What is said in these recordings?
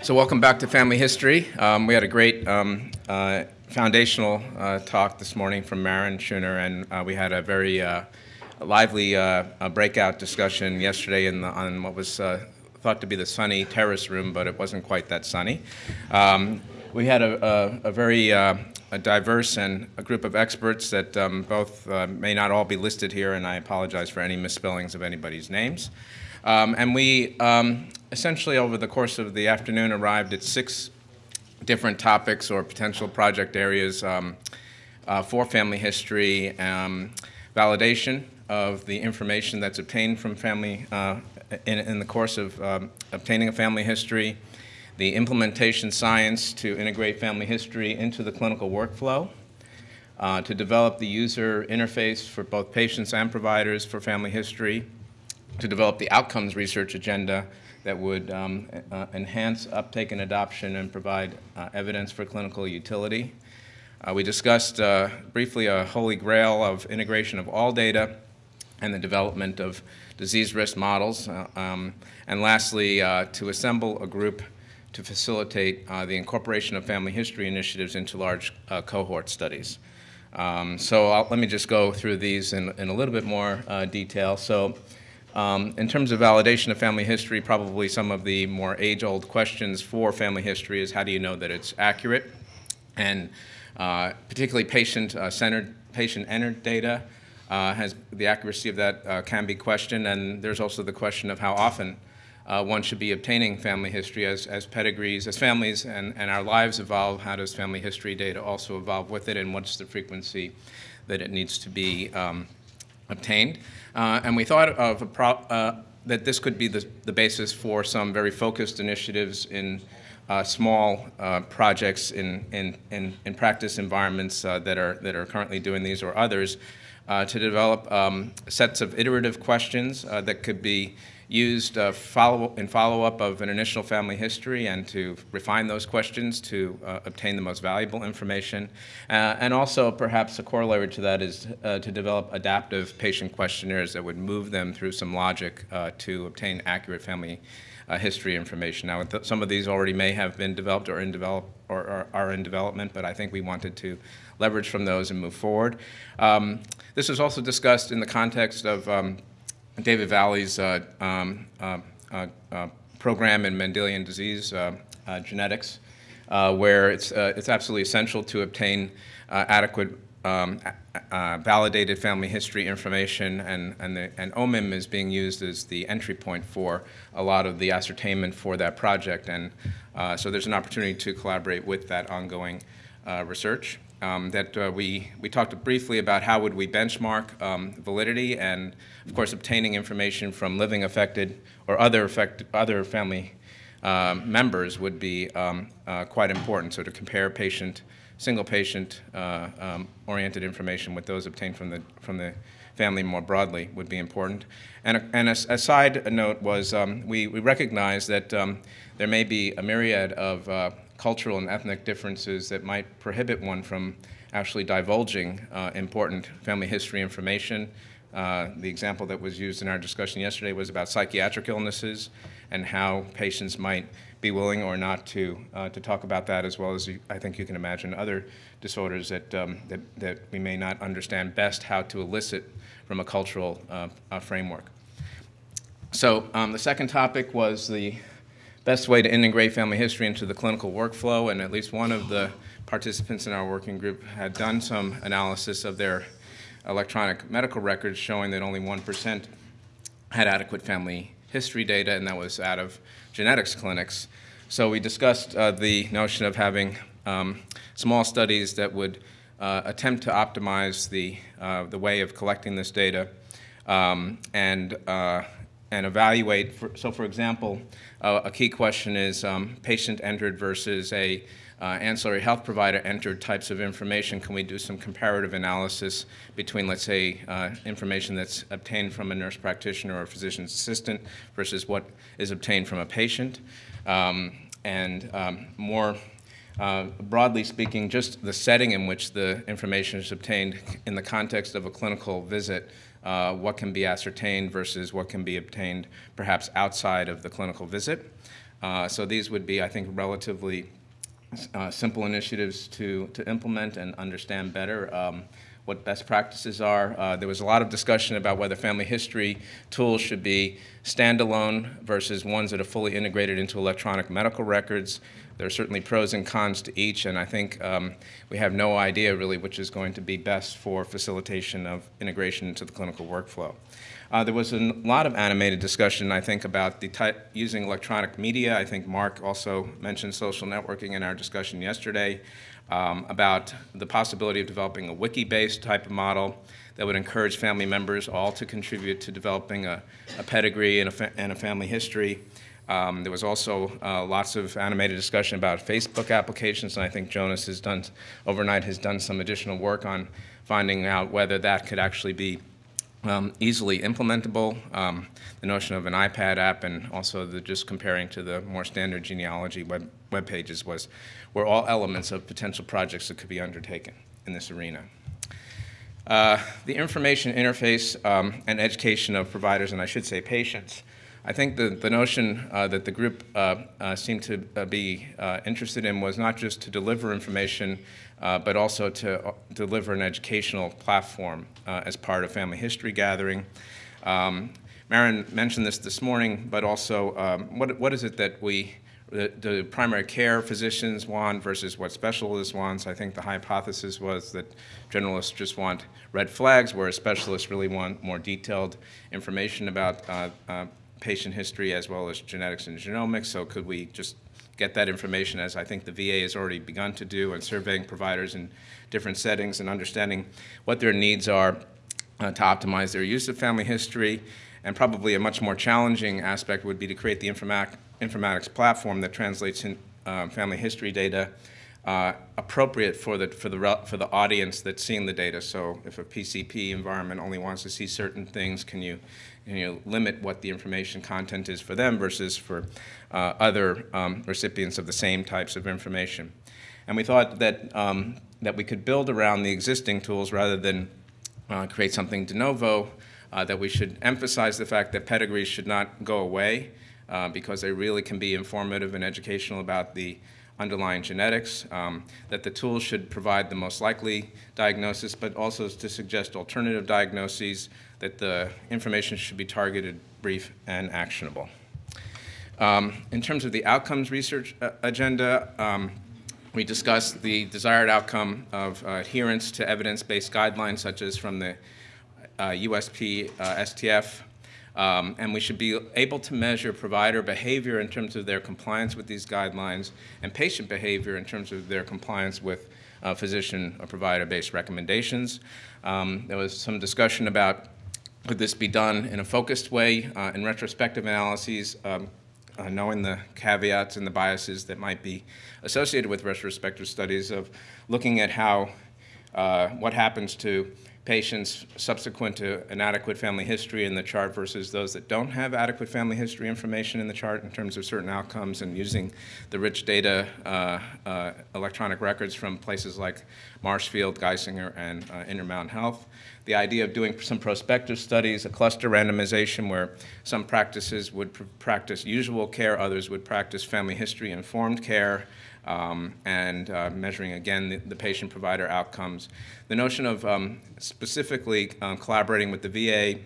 So welcome back to Family History. Um, we had a great um, uh, foundational uh, talk this morning from Maren Scheuner, and uh, we had a very uh, lively uh, breakout discussion yesterday the, on what was uh, thought to be the sunny terrace room, but it wasn't quite that sunny. Um, we had a, a, a very a diverse and a group of experts that um, both may not all be listed here, and I apologize for any misspellings of anybody's names. Um, and we um, essentially, over the course of the afternoon, arrived at six different topics or potential project areas um, uh, for family history, um, validation of the information that's obtained from family uh, in, in, the course of um, obtaining a family history, the implementation science to integrate family history into the clinical workflow, uh, to develop the user interface for both patients and providers for family history, to develop the outcomes research agenda that would um, uh, enhance uptake and adoption and provide uh, evidence for clinical utility. Uh, we discussed uh, briefly a holy grail of integration of all data and the development of disease risk models. Uh, um, and lastly, uh, to assemble a group to facilitate the incorporation of family history initiatives into large cohort studies. Um, so I'll, let me just go through these in, in a little bit more detail. So um, in terms of validation of family history, probably some of the more age-old questions for family history is how do you know that it's accurate? And uh, particularly patient-centered, uh, patient-entered data uh, has the accuracy of that uh, can be questioned. And there's also the question of how often uh, one should be obtaining family history as, as pedigrees, as families and, and our lives evolve, how does family history data also evolve with it and what's the frequency that it needs to be um, obtained. Uh, and we thought of uh, that this could be the, the, basis for some very focused initiatives in uh, small uh, projects in, in, in, in, practice environments that, are, that are currently doing these or others to develop um, sets of iterative questions that could be used uh, follow in follow-up of an initial family history and to refine those questions to uh, obtain the most valuable information. Uh, and also perhaps a corollary to that is uh, to develop adaptive patient questionnaires that would move them through some logic uh, to obtain accurate family uh, history information. Now, some of these already may have been developed or in develop or, or, are in development, but I think we wanted to leverage from those and move forward. Um, this was also discussed in the context of um, David Valle's uh, um, uh, uh, program in Mendelian disease genetics, where it's, it's absolutely essential to obtain adequate um, uh, validated family history information, and, and, the, and OMIM is being used as the entry point for a lot of the ascertainment for that project. And uh, so there's an opportunity to collaborate with that ongoing uh, research um, that uh, we, we talked briefly about how would we benchmark um, validity and, of course, obtaining information from living affected or other, affect, other family uh, members would be um, uh, quite important. So to compare patient, single patient uh, um, oriented information with those obtained from the, from the family more broadly would be important. And a, and a, a side note was um, we, we recognize that um, there may be a myriad of uh, cultural and ethnic differences that might prohibit one from actually divulging uh, important family history information. Uh, the example that was used in our discussion yesterday was about psychiatric illnesses and how patients might be willing or not to, uh, to talk about that as well as you, I think you can imagine other disorders that, um, that, that we may not understand best how to elicit from a cultural uh, framework. So um, the second topic was the best way to integrate family history into the clinical workflow, and at least one of the participants in our working group had done some analysis of their electronic medical records showing that only 1% had adequate family history data, and that was out of genetics clinics. So we discussed uh, the notion of having um, small studies that would uh, attempt to optimize the, uh, the way of collecting this data um, and, uh, and evaluate. For, so for example, uh, a key question is um, patient entered versus a uh, ancillary health provider entered types of information. Can we do some comparative analysis between, let's say, uh, information that's obtained from a nurse practitioner or a physician's assistant versus what is obtained from a patient? Um, and um, more uh, broadly speaking, just the setting in which the information is obtained in the context of a clinical visit uh, what can be ascertained versus what can be obtained perhaps outside of the clinical visit. Uh, so these would be, I think, relatively uh, simple initiatives to, to implement and understand better um, what best practices are. Uh, there was a lot of discussion about whether family history tools should be standalone versus ones that are fully integrated into electronic medical records. There are certainly pros and cons to each, and I think um, we have no idea really which is going to be best for facilitation of integration into the clinical workflow. Uh, there was a lot of animated discussion, I think, about using electronic media. I think Mark also mentioned social networking in our discussion yesterday um, about the possibility of developing a wiki-based type of model that would encourage family members all to contribute to developing a, a pedigree and a, and a, family history. Um, there was also uh, lots of animated discussion about Facebook applications, and I think Jonas has done, overnight has done some additional work on finding out whether that could actually be um, easily implementable. Um, the notion of an iPad app and also the just comparing to the more standard genealogy web, web pages was, were all elements of potential projects that could be undertaken in this arena. Uh, the information interface um, and education of providers, and I should say patients, I think the, the notion uh, that the group uh, uh seemed to uh, be uh, interested in was not just to deliver information but also to deliver an educational platform as part of family history gathering. Um, Maren mentioned this this morning, but also um, what, what is it that we, the, primary care physicians want versus what specialists want. So I think the hypothesis was that generalists just want red flags, whereas specialists really want more detailed information about uh, uh, patient history as well as genetics and genomics. So could we just get that information as I think the VA has already begun to do and surveying providers in different settings and understanding what their needs are uh, to optimize their use of family history. And probably a much more challenging aspect would be to create the informatics platform that translates in, uh, family history data uh, appropriate for the, for, the, for the audience that's seeing the data. So if a PCP environment only wants to see certain things, can you, you limit what the information content is for them versus for uh, other um, recipients of the same types of information? And we thought that, um, that we could build around the existing tools rather than uh, create something de novo, uh, that we should emphasize the fact that pedigrees should not go away uh, because they really can be informative and educational about the underlying genetics, um, that the tools should provide the most likely diagnosis, but also to suggest alternative diagnoses, that the information should be targeted, brief, and actionable. Um, in terms of the outcomes research uh, agenda, um, we discussed the desired outcome of uh, adherence to evidence-based guidelines such as from the uh, USP uh, STF um, and we should be able to measure provider behavior in terms of their compliance with these guidelines and patient behavior in terms of their compliance with uh, physician or provider-based recommendations. Um, there was some discussion about could this be done in a focused way uh, in retrospective analyses, um, uh, knowing the caveats and the biases that might be associated with retrospective studies of looking at how, uh, what happens to patients subsequent to an adequate family history in the chart versus those that don't have adequate family history information in the chart in terms of certain outcomes and using the rich data uh, uh, electronic records from places like Marshfield, Geisinger, and uh, Intermountain Health. The idea of doing some prospective studies, a cluster randomization where some practices would pr practice usual care, others would practice family history informed care, um, and uh, measuring again the, the patient-provider outcomes. The notion of um, specifically um, collaborating with the VA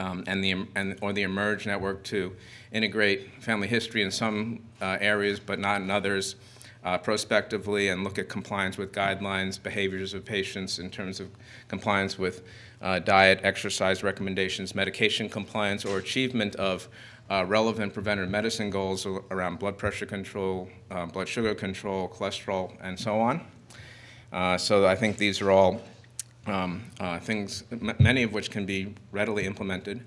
um, and the and, or the eMERGE network to integrate family history in some uh, areas but not in others uh, prospectively and look at compliance with guidelines, behaviors of patients in terms of compliance with uh, diet, exercise recommendations, medication compliance, or achievement of uh, relevant preventive medicine goals around blood pressure control, uh, blood sugar control, cholesterol, and so on. Uh, so I think these are all um, uh, things, many of which can be readily implemented.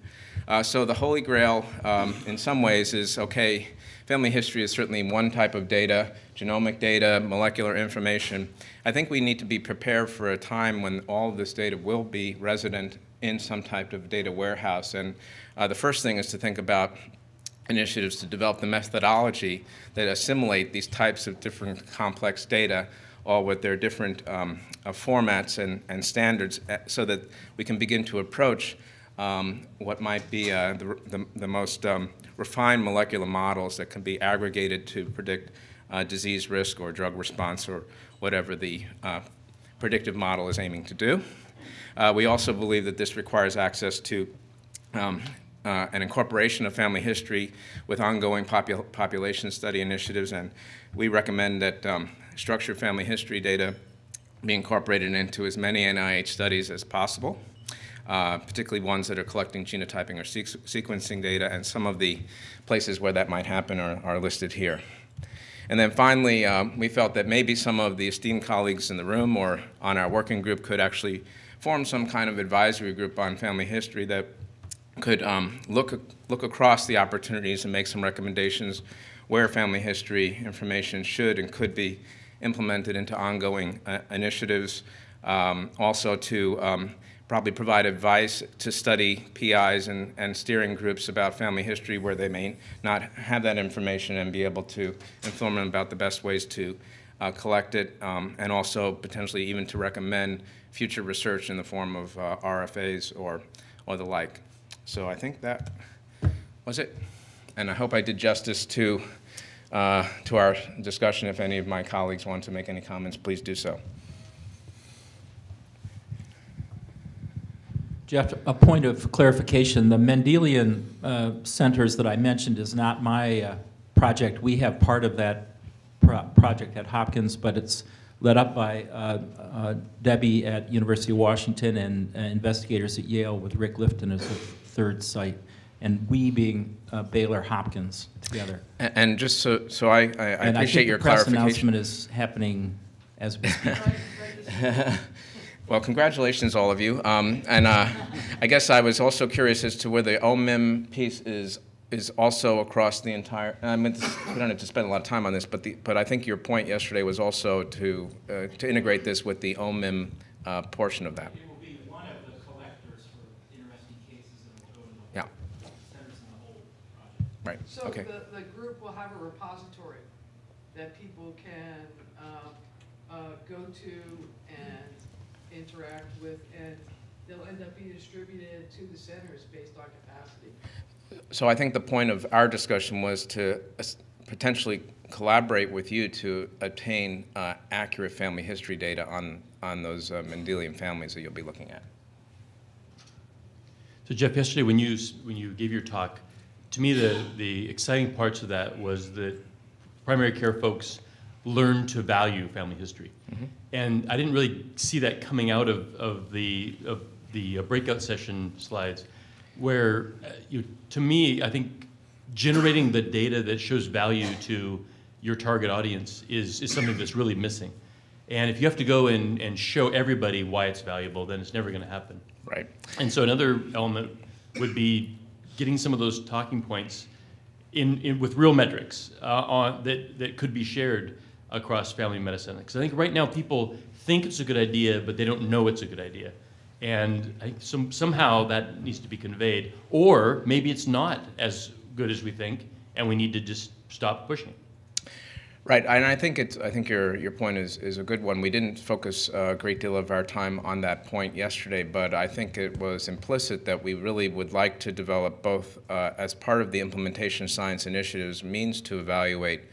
Uh, so the holy grail, um, in some ways, is okay. Family history is certainly one type of data, genomic data, molecular information. I think we need to be prepared for a time when all of this data will be resident in some type of data warehouse. And uh, the first thing is to think about initiatives to develop the methodology that assimilate these types of different complex data all with their different um, uh, formats and, and standards uh, so that we can begin to approach um, what might be uh, the, the, the most um, refined molecular models that can be aggregated to predict uh, disease risk or drug response or whatever the uh, predictive model is aiming to do. Uh, we also believe that this requires access to um, uh, an incorporation of family history with ongoing popul population study initiatives, and we recommend that um, structured family history data be incorporated into as many NIH studies as possible, uh, particularly ones that are collecting genotyping or sequencing data, and some of the places where that might happen are, are listed here. And then finally, um, we felt that maybe some of the esteemed colleagues in the room or on our working group could actually form some kind of advisory group on family history that could um, look, look across the opportunities and make some recommendations where family history information should and could be implemented into ongoing uh, initiatives. Um, also to um, probably provide advice to study PIs and, and steering groups about family history where they may not have that information and be able to inform them about the best ways to uh, collect it um, and also potentially even to recommend future research in the form of uh, RFAs or, or the like. So I think that was it. And I hope I did justice to, uh, to our discussion. If any of my colleagues want to make any comments, please do so. Jeff, a point of clarification. The Mendelian uh, centers that I mentioned is not my uh, project. We have part of that pro project at Hopkins, but it's led up by uh, uh Debbie at University of Washington and uh, investigators at Yale with Rick Lifton as a third site, and we being uh, Baylor Hopkins together. And, and just so, so I, I, I and appreciate I your the press clarification. announcement is happening as we speak. Well, congratulations, all of you. Um, and uh, I guess I was also curious as to whether the OMIM piece is is also across the entire. I mean, we don't have to spend a lot of time on this, but the, but I think your point yesterday was also to uh, to integrate this with the OMIM uh, portion of that. It will be one of the collectors for interesting cases and will go to the Yeah. centers in the whole project. Right. So okay. the, the group will have a repository that people can uh, uh, go to and interact with, and they'll end up being distributed to the centers based on capacity. So I think the point of our discussion was to potentially collaborate with you to obtain uh, accurate family history data on, on those uh, Mendelian families that you'll be looking at. So Jeff, yesterday when you, when you gave your talk, to me the, the exciting parts of that was that primary care folks learn to value family history. Mm-hmm. And I didn't really see that coming out of, of the, of the uh, breakout session slides, where uh, you, to me, I think generating the data that shows value to your target audience is, is something that's really missing. And if you have to go and, and show everybody why it's valuable, then it's never going to happen. Right. And so another element would be getting some of those talking points in, in with real metrics uh, on, that, that could be shared across family medicine. Because I think right now people think it's a good idea, but they don't know it's a good idea. And some, somehow that needs to be conveyed. Or maybe it's not as good as we think, and we need to just stop pushing. Right, and I think it's. I think your your point is is a good one. We didn't focus a great deal of our time on that point yesterday, but I think it was implicit that we really would like to develop both uh, as part of the implementation science initiatives means to evaluate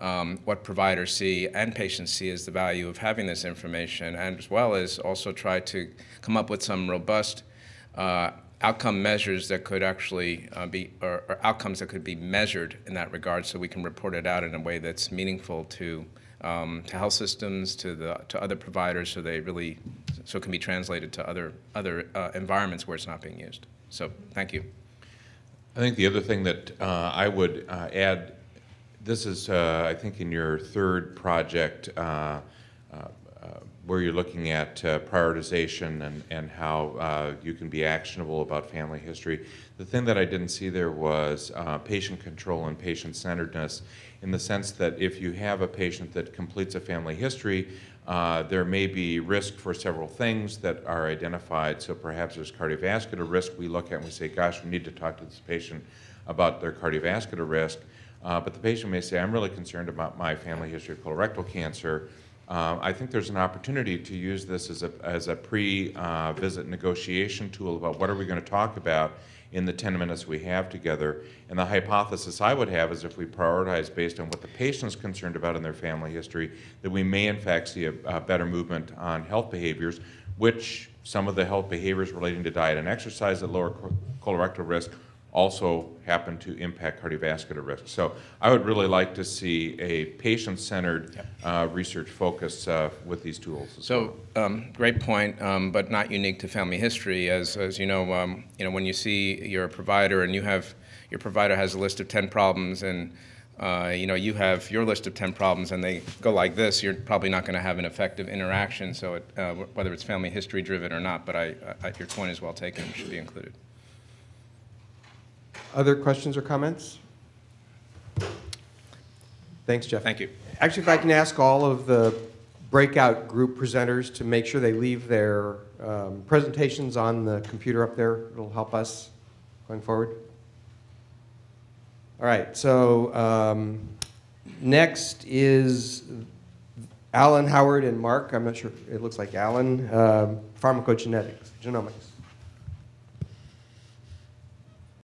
um, what providers see and patients see as the value of having this information, and as well as also try to come up with some robust uh, outcome measures that could actually uh, be, or, or, outcomes that could be measured in that regard so we can report it out in a way that's meaningful to, um, to health systems, to, the, to other providers, so they really, so it can be translated to other, other uh, environments where it's not being used. So thank you. I think the other thing that uh, I would uh, add this is, uh, I think, in your third project uh, uh, where you're looking at uh, prioritization and, and how uh, you can be actionable about family history. The thing that I didn't see there was uh, patient control and patient centeredness in the sense that if you have a patient that completes a family history, there may be risk for several things that are identified. So perhaps there's cardiovascular risk we look at and we say, gosh, we need to talk to this patient about their cardiovascular risk. Uh, but the patient may say, I'm really concerned about my family history of colorectal cancer, uh, I think there's an opportunity to use this as a, as a pre-visit negotiation tool about what are we going to talk about in the 10 minutes we have together. And the hypothesis I would have is if we prioritize based on what the patient is concerned about in their family history, that we may in fact see a, a better movement on health behaviors, which some of the health behaviors relating to diet and exercise that lower co- colorectal risk also happen to impact cardiovascular risk. So I would really like to see a patient-centered uh, research focus uh, with these tools. as well. So, um, great point, um, but not unique to family history. As, as you know, um, you know, when you see your provider and you have, your provider has a list of 10 problems and, uh, you know, you have your list of 10 problems and they go like this, you're probably not going to have an effective interaction, so it, uh, whether it's family history driven or not, but I, I, your point is well taken, should be included. Other questions or comments? Thanks, Jeff. Thank you. Actually, if I can ask all of the breakout group presenters to make sure they leave their um, presentations on the computer up there, it'll help us going forward. All right, so um, next is Alan, Howard, and Mark. I'm not sure, it looks like Alan, um, pharmacogenetics, genomics.